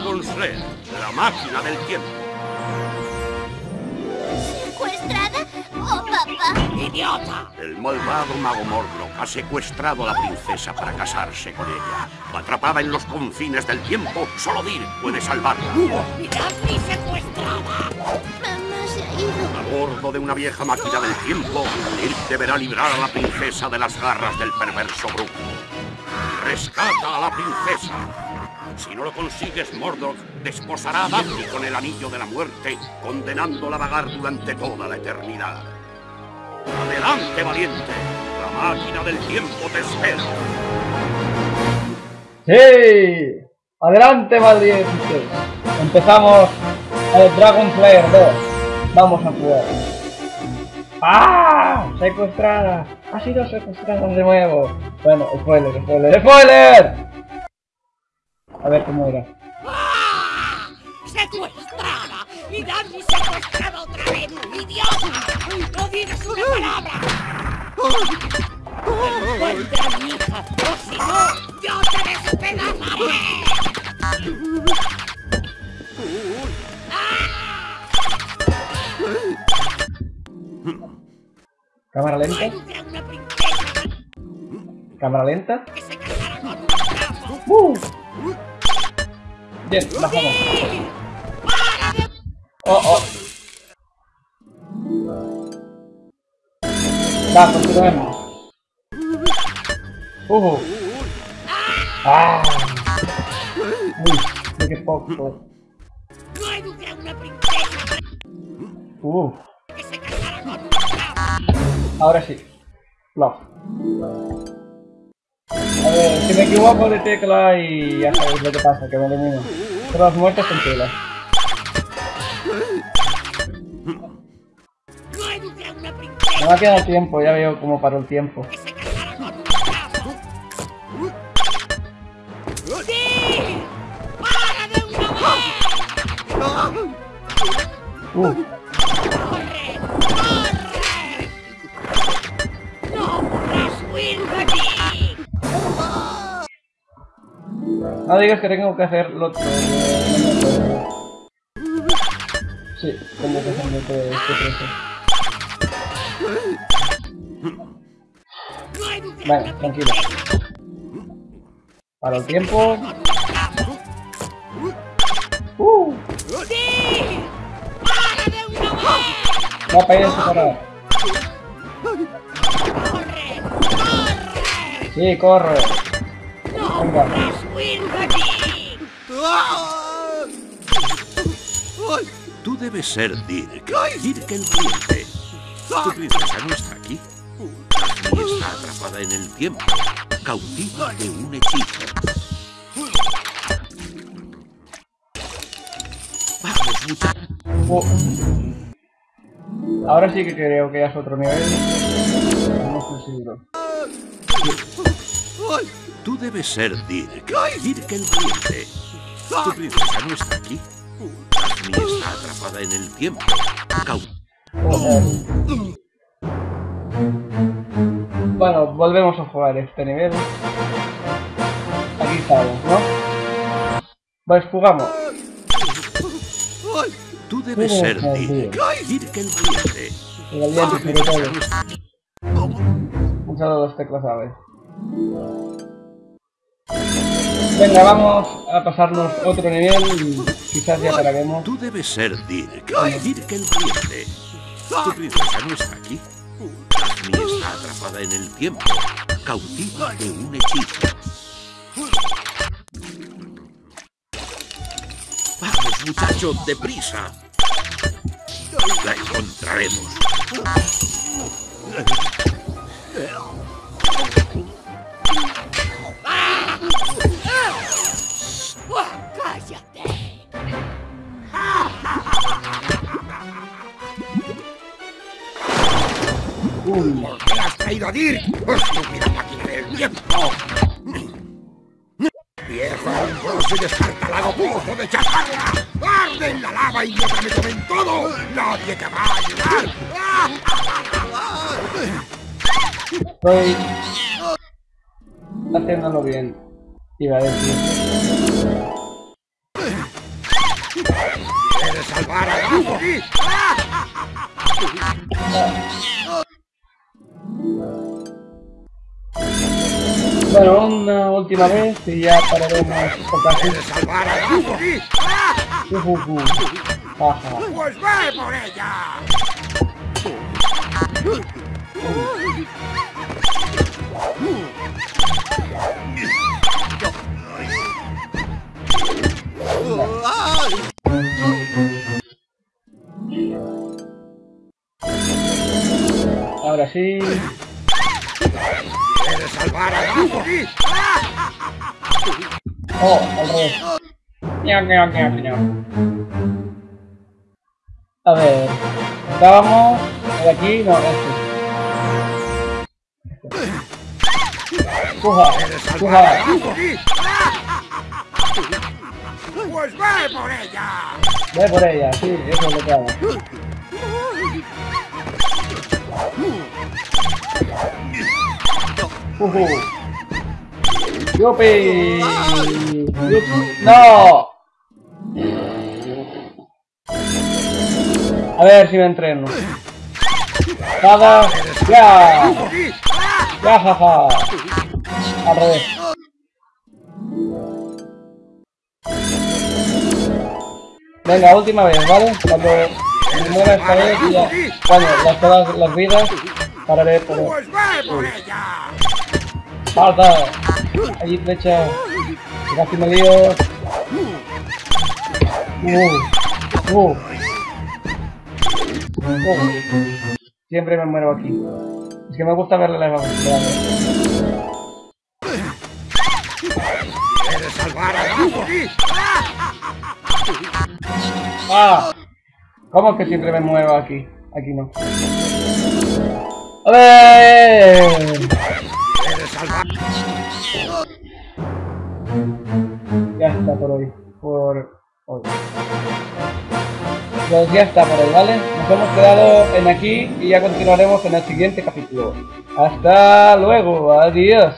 Dragon Slayer, la máquina del tiempo. ¿Secuestrada? ¡Oh, papá! ¡Idiota! El malvado mago Mordrock ha secuestrado a la princesa para casarse con ella. Atrapada en los confines del tiempo, solo Dir puede salvarla. ¡Mirad mi secuestrada! Mamá se ha ido. A bordo de una vieja máquina del tiempo, Dir deberá librar a la princesa de las garras del perverso brujo. Rescata a la princesa. Si no lo consigues, Mordrock desposará a Daphne con el anillo de la muerte, condenándola a vagar durante toda la eternidad. ¡Adelante, valiente! La máquina del tiempo te espera. ¡Sí! ¡Adelante, valientes! Empezamos el Dragon Slayer 2. Vamos a jugar. ¡Ah! ¡Secuestrada! ¡Ha sido secuestrada de nuevo! Bueno, spoiler, spoiler, spoiler. Ver cómo era. ¡Ah! ¡Secuestrada! ¡Mirad mi secuestrada otra vez! ¡Idiota! ¡No digas una palabra! ¡Encuentra mi hija! ¡O si no, yo te despedazaré! Cámara lenta. ¡Eduque a una princesa Cámara lenta. ¡Uh! Bien, bajamos. ¡Para de Oh, oh. Va, continuemos. Uh. Ah. Uy, qué poco. No eduque a una princesa Uh. que se casara con un bravo! Ahora sí. Love. A ver, si me equivoco de tecla y ya sabéis lo que pasa, que me elimino. Todas muertes con tecla. No va a quedar tiempo, ya veo cómo paró el tiempo. que No digas que tengo que hacer lo otro. Sí, tengo que hacer lo otro de este Vale, tranquilo. Para el tiempo. Uh. Va para ir a separar. Sí, corre. ¡No Venga. Tú debes ser Dirk. Dirk el valiente. Tu princesa no está aquí. Daphne está atrapada en el tiempo, cautiva de un hechizo. Vamos, muchachos. Uh. Ahora sí que creo que es otro nivel. No estoy seguro. Tú debes ser Dirk. Dirk el valiente. Tu princesa no está aquí. Daphne está atrapada en el tiempo, Joder. Bueno, volvemos a jugar este nivel. Aquí estamos, ¿no? Pues jugamos. Tú debes ser Dirk. Dirk el valiente. El sobre princesa todo. Usado dos teclas a. Venga, vamos a pasarnos otro nivel y quizás ya pararemos. Tú debes ser Dirk. Dirk el valiente. Tu princesa no está aquí. Daphne está atrapada en el tiempo, cautiva de un hechizo. Vamos, muchachos, deprisa. La encontraremos. ¿Por qué has traído a Dirk? ¡Estúpida máquina del tiempo! ¡Viejo hombroso y descartalado pozo de chatarra! ¡Arde en la lava y yo me comen todo! ¡Nadie te va a ayudar! estoy haciéndolo bien. Iba a decir. salvar a Duffy? Bueno, una última vez y ya pararemos. ¡Pues por ella! Ahora sí. ¿Quieres salvar a Duffy? Oh, ña. A ver. Estábamos. ¿De aquí? No, este. Puja, ¿Quieres salvar a puja. Duffy? ¡Pues ve por ella! Ve por ella, sí, eso es lo que hago. ¡Yupi! ¡Yupi! ¡No! A ver si me entreno. Nada. ¡Ya! ¡Ya, jaja! Al revés. Venga, última vez, ¿vale? Cuando me muera esta vez ya... Bueno, las, todas las vidas pararé por... ¡Pues ¡Falta! Allí flecha. Casi me lío. Uh, uh. Uh. Siempre me muero aquí. Es que me gusta verle las manos. ¿Quieres salvar a? ¡Ah! ¿Cómo que siempre me muevo aquí? Aquí no. ¿Quieres Ya está por hoy. Por hoy. Pues ya está por hoy, ¿vale? Nos hemos quedado en aquí y ya continuaremos en el siguiente capítulo. Hasta luego, adiós.